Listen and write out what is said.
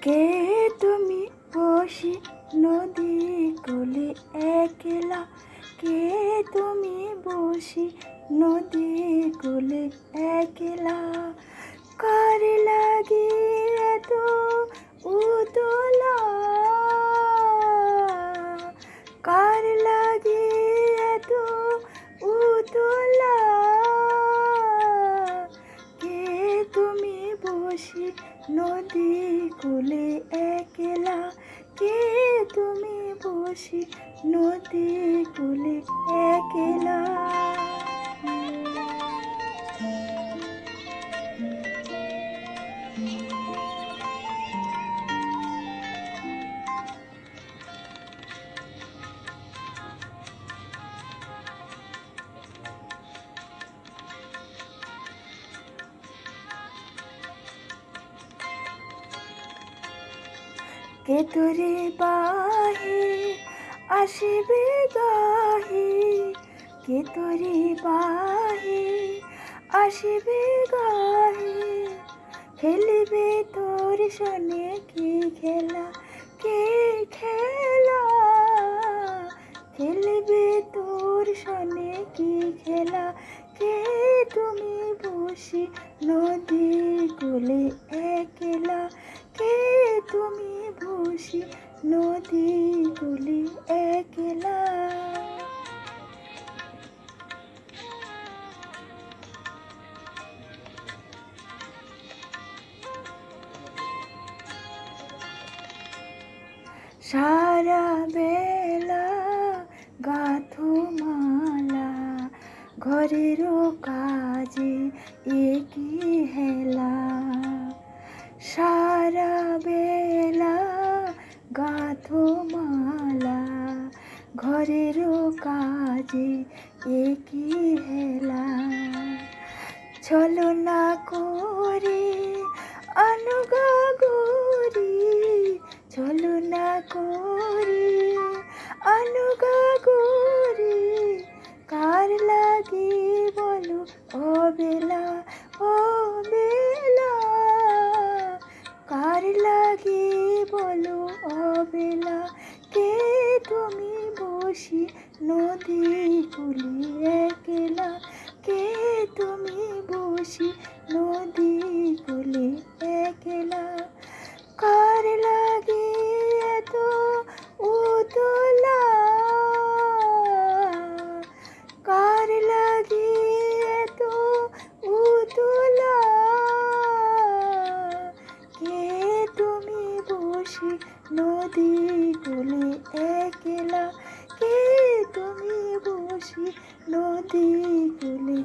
কে তুমি বসি নদী কোলে একলা? কে তুমি বসি নদী কোলে একলা কে তুমি বসে নদী কুলে একলা? কে তোরে বাহে আসিবে গাহে? কে তোরে বাহে আসিবে গাহে? খেলিবে তোর সনে কি খেলা? কে খেলা? খেলিবে তোর সনে কি খেলা? কে তুমি বসি নদী কোলে একলা? তুমি বসি নদী কোলে একলা। সারা বেলা গাথো মালা ঘরেরও কাজে একই হেলা। সারা বেলা মালা ঘরের কাজে একই হেলা। ছলনা করে অনুগা বসি নদী কুলি একলা। কে তুমি বসি নদী কুলি একলা? কার লাগে এত উতলা? কার লাগে এত উতলা? কে তুমি বসি নদী কোলে একলা? নদী কুলে